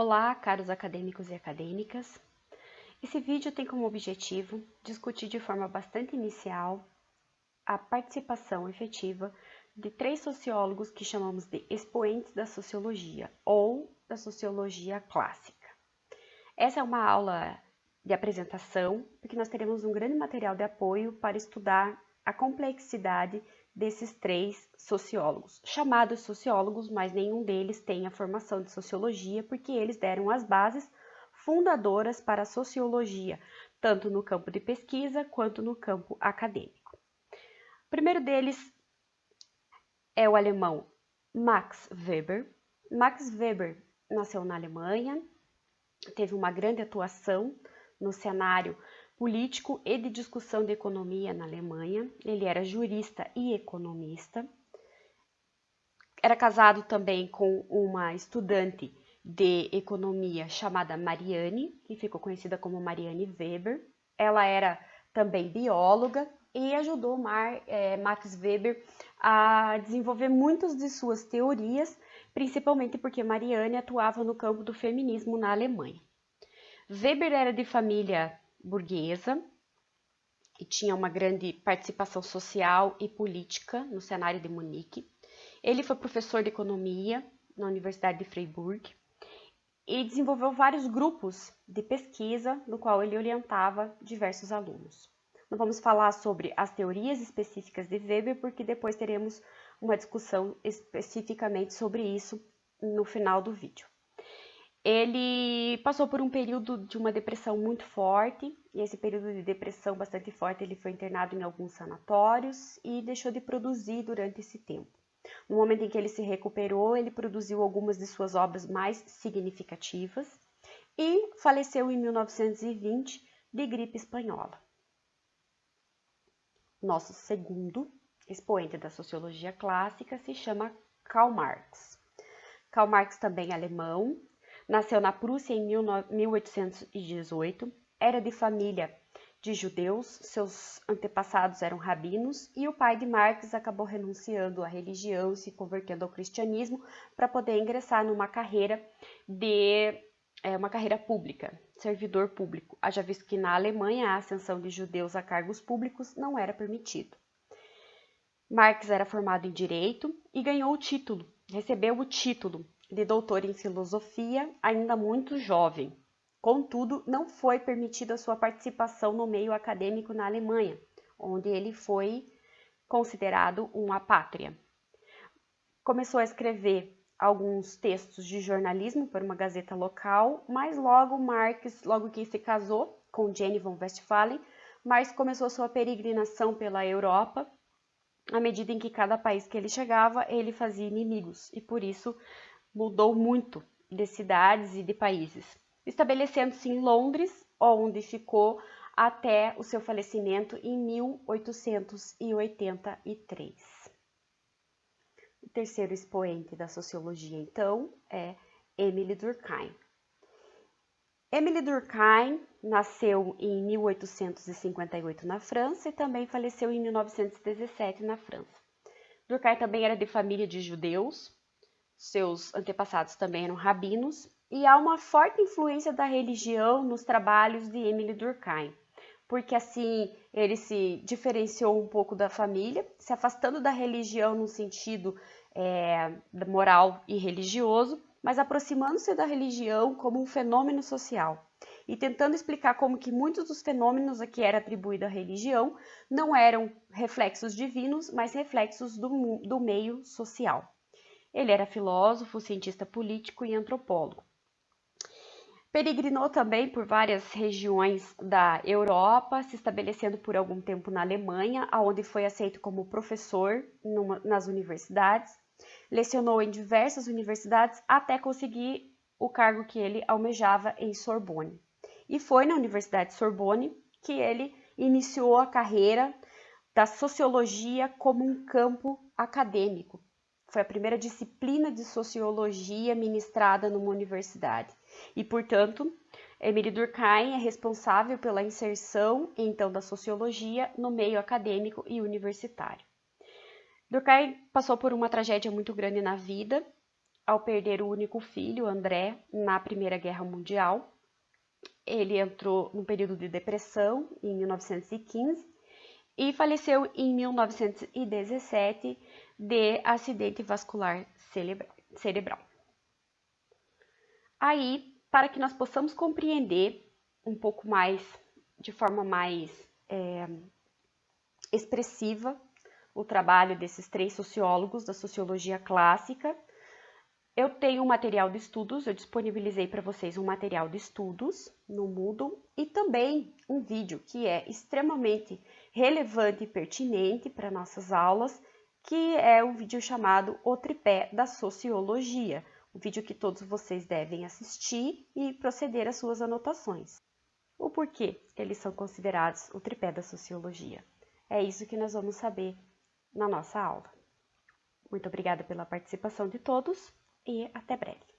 Olá, caros acadêmicos e acadêmicas. Esse vídeo tem como objetivo discutir de forma bastante inicial a participação efetiva de três sociólogos que chamamos de expoentes da sociologia ou da sociologia clássica. Essa é uma aula de apresentação, porque nós teremos um grande material de apoio para estudar a complexidade desses três sociólogos, chamados sociólogos, mas nenhum deles tem a formação de sociologia, porque eles deram as bases fundadoras para a sociologia, tanto no campo de pesquisa quanto no campo acadêmico. O primeiro deles é o alemão Max Weber. Max Weber nasceu na Alemanha, teve uma grande atuação no cenário político e de discussão de economia na Alemanha. Ele era jurista e economista. Era casado também com uma estudante de economia chamada Marianne, que ficou conhecida como Marianne Weber. Ela era também bióloga e ajudou Mar, é, Max Weber a desenvolver muitas de suas teorias, principalmente porque Marianne atuava no campo do feminismo na Alemanha. Weber era de família burguesa e tinha uma grande participação social e política no cenário de Munique. Ele foi professor de economia na Universidade de Freiburg e desenvolveu vários grupos de pesquisa no qual ele orientava diversos alunos. Não vamos falar sobre as teorias específicas de Weber, porque depois teremos uma discussão especificamente sobre isso no final do vídeo. Ele passou por um período de uma depressão muito forte, e esse período de depressão bastante forte ele foi internado em alguns sanatórios e deixou de produzir durante esse tempo. No momento em que ele se recuperou, ele produziu algumas de suas obras mais significativas e faleceu em 1920 de gripe espanhola. Nosso segundo expoente da sociologia clássica se chama Karl Marx. Karl Marx também é alemão, Nasceu na Prússia em 1818, era de família de judeus, seus antepassados eram rabinos. E o pai de Marx acabou renunciando à religião se convertendo ao cristianismo para poder ingressar numa carreira de é, uma carreira pública, servidor público, haja visto que na Alemanha a ascensão de judeus a cargos públicos não era permitido. Marx era formado em direito e ganhou o título, recebeu o título de doutor em filosofia, ainda muito jovem. Contudo, não foi permitida sua participação no meio acadêmico na Alemanha, onde ele foi considerado um apátria. Começou a escrever alguns textos de jornalismo para uma gazeta local, mas logo Marx, logo que se casou com Jenny von Westphalen, Marx começou sua peregrinação pela Europa. À medida em que cada país que ele chegava, ele fazia inimigos e por isso mudou muito de cidades e de países, estabelecendo-se em Londres, onde ficou até o seu falecimento em 1883. O terceiro expoente da sociologia, então, é Emile Durkheim. Emile Durkheim nasceu em 1858 na França e também faleceu em 1917 na França. Durkheim também era de família de judeus, seus antepassados também eram rabinos, e há uma forte influência da religião nos trabalhos de Emile Durkheim, porque assim ele se diferenciou um pouco da família, se afastando da religião no sentido é, moral e religioso, mas aproximando-se da religião como um fenômeno social e tentando explicar como que muitos dos fenômenos a que era atribuída a religião não eram reflexos divinos, mas reflexos do, do meio social. Ele era filósofo, cientista político e antropólogo. Peregrinou também por várias regiões da Europa, se estabelecendo por algum tempo na Alemanha, onde foi aceito como professor numa, nas universidades. Lecionou em diversas universidades até conseguir o cargo que ele almejava em Sorbonne. E foi na Universidade Sorbonne que ele iniciou a carreira da sociologia como um campo acadêmico, foi a primeira disciplina de sociologia ministrada numa universidade. E, portanto, Emile Durkheim é responsável pela inserção, então, da sociologia no meio acadêmico e universitário. Durkheim passou por uma tragédia muito grande na vida, ao perder o único filho, André, na Primeira Guerra Mundial. Ele entrou num período de depressão em 1915 e faleceu em 1917 de acidente vascular cerebral. Aí, para que nós possamos compreender um pouco mais, de forma mais é, expressiva, o trabalho desses três sociólogos da sociologia clássica, eu tenho um material de estudos, eu disponibilizei para vocês um material de estudos no Moodle e também um vídeo que é extremamente relevante e pertinente para nossas aulas, que é o um vídeo chamado O Tripé da Sociologia, um vídeo que todos vocês devem assistir e proceder às suas anotações. O porquê eles são considerados o tripé da sociologia? É isso que nós vamos saber na nossa aula. Muito obrigada pela participação de todos e até breve.